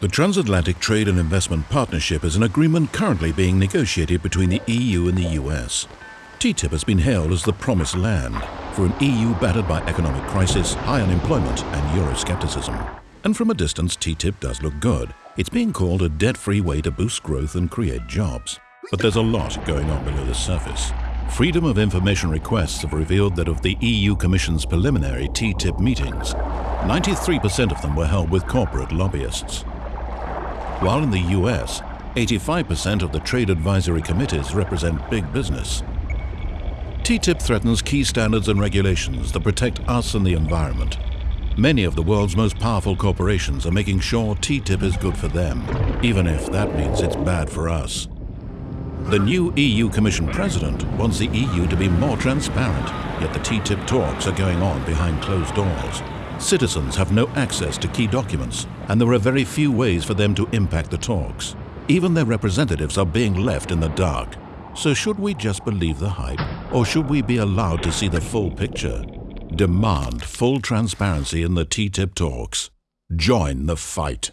The Transatlantic Trade and Investment Partnership is an agreement currently being negotiated between the EU and the US. TTIP has been hailed as the promised land for an EU battered by economic crisis, high unemployment and Euroscepticism. And from a distance, TTIP does look good. It's being called a debt-free way to boost growth and create jobs. But there's a lot going on below the surface. Freedom of Information requests have revealed that of the EU Commission's preliminary TTIP meetings, 93% of them were held with corporate lobbyists while in the US, 85% of the trade advisory committees represent big business. TTIP threatens key standards and regulations that protect us and the environment. Many of the world's most powerful corporations are making sure TTIP is good for them, even if that means it's bad for us. The new EU Commission President wants the EU to be more transparent, yet the TTIP talks are going on behind closed doors. Citizens have no access to key documents, and there are very few ways for them to impact the talks. Even their representatives are being left in the dark. So should we just believe the hype, or should we be allowed to see the full picture? Demand full transparency in the TTIP talks. Join the fight.